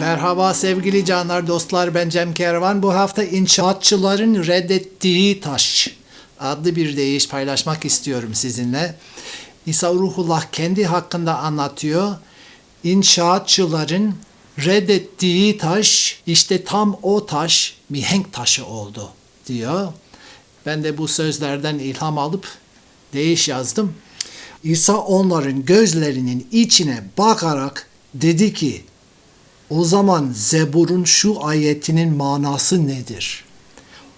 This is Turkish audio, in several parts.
Merhaba sevgili canlar, dostlar. Ben Cem Kervan. Bu hafta inşaatçıların reddettiği taş adlı bir deyiş paylaşmak istiyorum sizinle. İsa Ruhullah kendi hakkında anlatıyor. İnşaatçıların reddettiği taş işte tam o taş mihenk taşı oldu diyor. Ben de bu sözlerden ilham alıp deyiş yazdım. İsa onların gözlerinin içine bakarak dedi ki o zaman Zebur'un şu ayetinin manası nedir?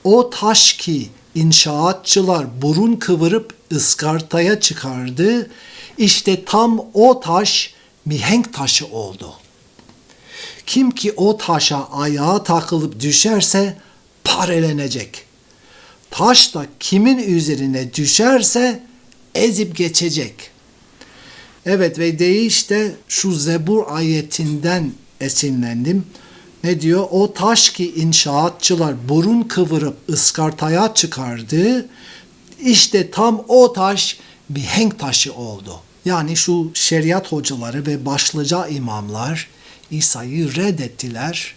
O taş ki inşaatçılar burun kıvırıp ıskartaya çıkardı, işte tam o taş mihenk taşı oldu. Kim ki o taşa ayağa takılıp düşerse parelenecek. Taş da kimin üzerine düşerse ezip geçecek. Evet ve değiş de şu Zebur ayetinden esinlendim. Ne diyor? O taş ki inşaatçılar burun kıvırıp ıskartaya çıkardı. İşte tam o taş mihenk taşı oldu. Yani şu şeriat hocaları ve başlıca imamlar İsa'yı reddettiler.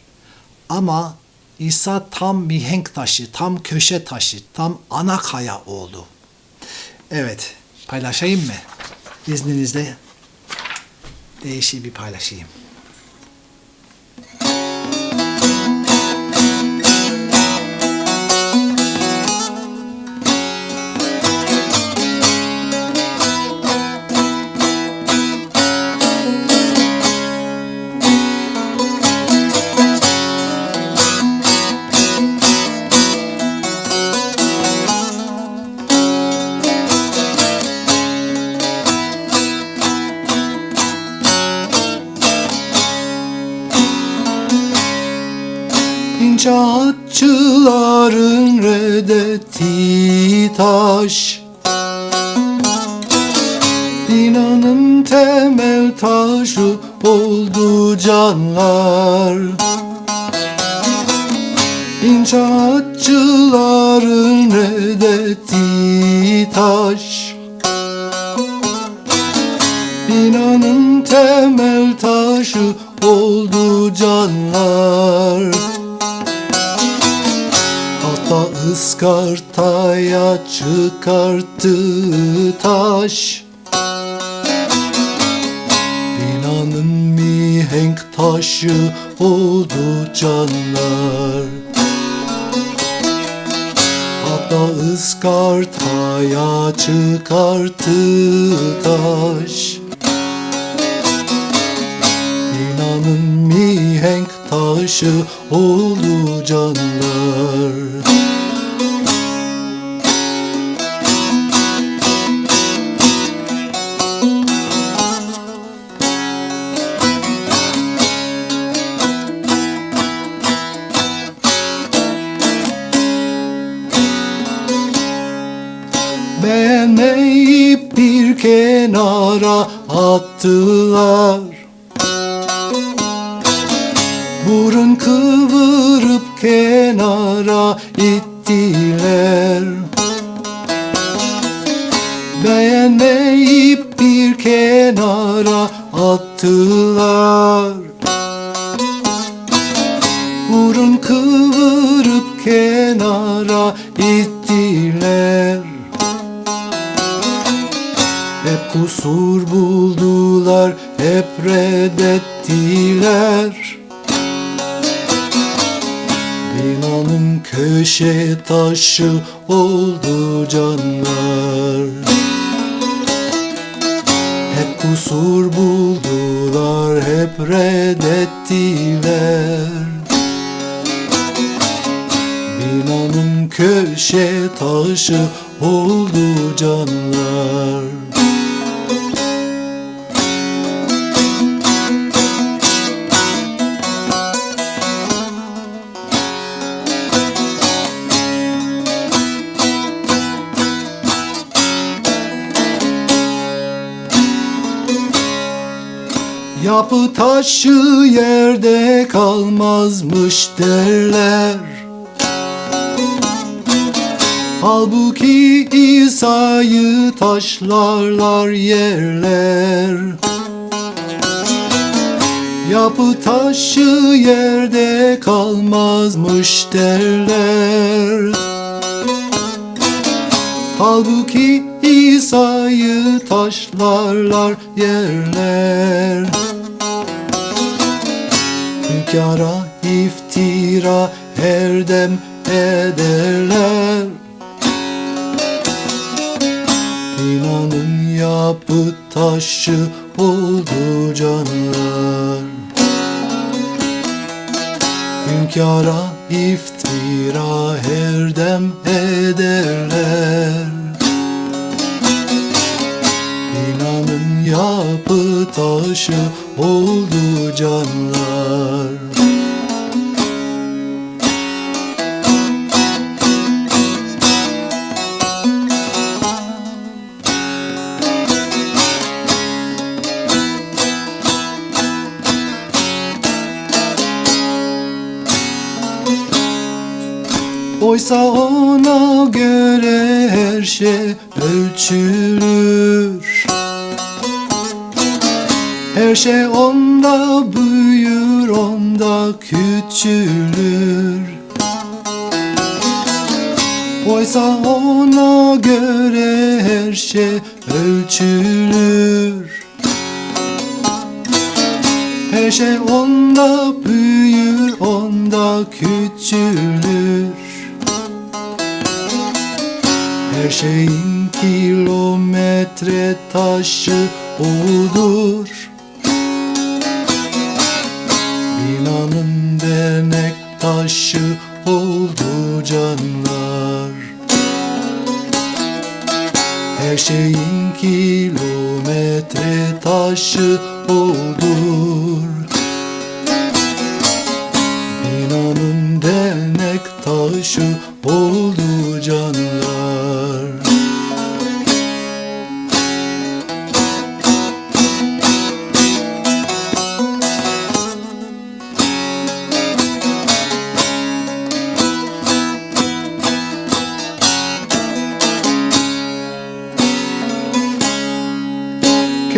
Ama İsa tam mihenk taşı, tam köşe taşı, tam ana kaya oldu. Evet, paylaşayım mı? İzninizle değişik bir paylaşayım. İnşaatçıların reddettiği taş Binanın temel taşı oldu canlar. İnşaatçıların ıskartaya çıkarttı taş. Binanın mihenk taşı oldu canlar. Hatta ıskartaya çıkarttı taş. Binanın mihenk taşı oldu canlar attılar. Burun kıvırıp kenara ittiler. Beğenmeyip bir kenara attılar taşı oldu canlar. Hep kusur buldular, hep reddettiler. Binanın köşe taşı oldu canlar. Yapı taşı yerde kalmazmış derler. Halbuki İsa'yı taşlarlar yerler. Yapı taşı yerde kalmazmış derler. Halbuki İsa'yı taşlarlar yerler Hünkâra iftira her dem ederler. İnanın yapı taşı oldu canlar Hünkâra iftira her dem ederler. İnanın yapı taşı oldu canlar. Oysa ona göre her şey Her şey onda büyür, onda küçülür. Oysa ona göre her şey ölçülür. Her şey onda büyür, onda küçülür. Her şeyin kilometre taşı odur taşı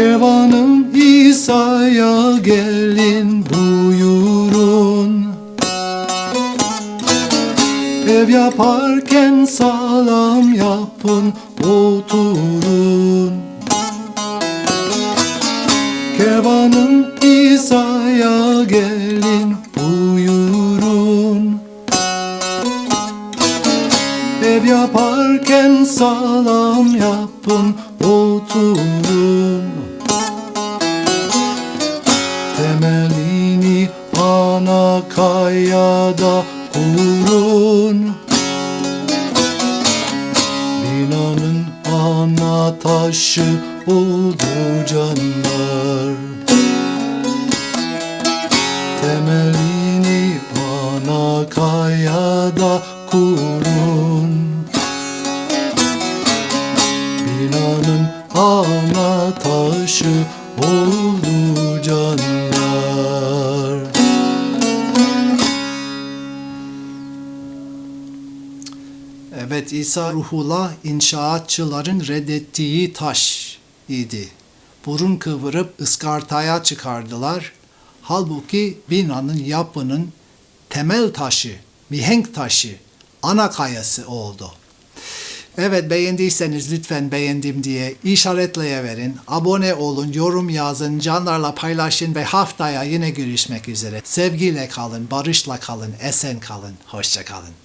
Kervanım İsa'ya gelin buyurun. Ev yaparken sağlam yapın oturun. Kervanım İsa'ya gelin buyurun. Ev yaparken sağlam yapın oturun kayada İsa ruhula inşaatçıların reddettiği taş idi. Burun kıvırıp ıskartaya çıkardılar. Halbuki binanın yapının temel taşı, mihenk taşı, ana kayası oldu. Evet beğendiyseniz lütfen beğendim diye işaretleyiverin. Abone olun, yorum yazın, canlarla paylaşın ve haftaya yine görüşmek üzere. Sevgiyle kalın, barışla kalın, esen kalın, hoşça kalın.